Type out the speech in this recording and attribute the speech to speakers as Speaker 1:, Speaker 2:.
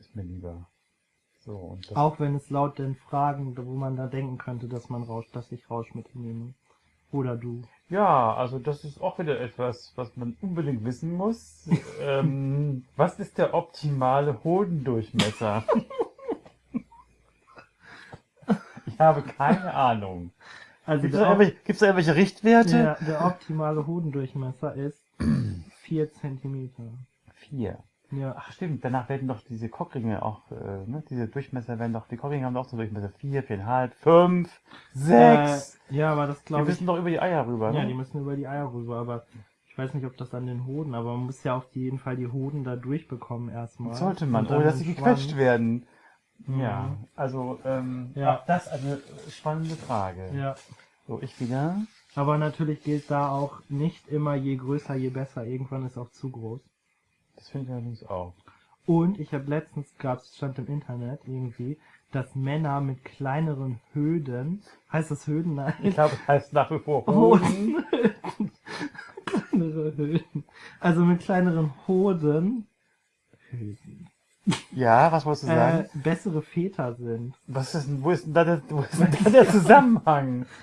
Speaker 1: ist mir lieber. So,
Speaker 2: Auch wenn es laut den Fragen, wo man da denken könnte, dass man rauscht, dass ich Rauschmittel nehme. Oder du.
Speaker 1: ja, also das ist auch wieder etwas, was man unbedingt wissen muss. ähm, was ist der optimale Hodendurchmesser? ich habe keine Ahnung.
Speaker 2: Also
Speaker 1: Gibt es da, irgendwelche- da irgendwelche Richtwerte?
Speaker 2: der, der optimale Hodendurchmesser ist 4 Zentimeter.
Speaker 1: Vier.
Speaker 2: Ja.
Speaker 1: Ach stimmt, danach werden doch diese Cockringe auch, äh, ne, diese Durchmesser werden doch, die Cockringe haben doch so Durchmesser vier, viereinhalb, fünf, sechs.
Speaker 2: Äh, ja, aber das
Speaker 1: die
Speaker 2: glaube ich.
Speaker 1: müssen doch über die Eier rüber,
Speaker 2: Ja,
Speaker 1: ne?
Speaker 2: die müssen über die Eier rüber, aber ich weiß nicht, ob das an den Hoden, aber man muss ja auf jeden Fall die Hoden da durchbekommen erstmal.
Speaker 1: Sollte man, ohne dass sie gequetscht werden.
Speaker 2: Mhm.
Speaker 1: Ja, also, ähm,
Speaker 2: Ja.
Speaker 1: das eine spannende Frage.
Speaker 2: Ja.
Speaker 1: So, ich wieder.
Speaker 2: Aber natürlich gilt da auch nicht immer je größer, je besser. Irgendwann ist auch zu groß.
Speaker 1: Das finde ich allerdings auch.
Speaker 2: Und ich habe letztens, gab's, stand im Internet irgendwie, dass Männer mit kleineren Höden, heißt das Höden? Nein.
Speaker 1: Ich glaube, es heißt nach wie vor
Speaker 2: Hoden. Kleinere Höden. Also mit kleineren Hoden. Höden.
Speaker 1: Ja, was wolltest du
Speaker 2: Äh,
Speaker 1: sagen?
Speaker 2: bessere Väter sind.
Speaker 1: Was ist denn, wo ist denn da der, wo ist denn da der Zusammenhang?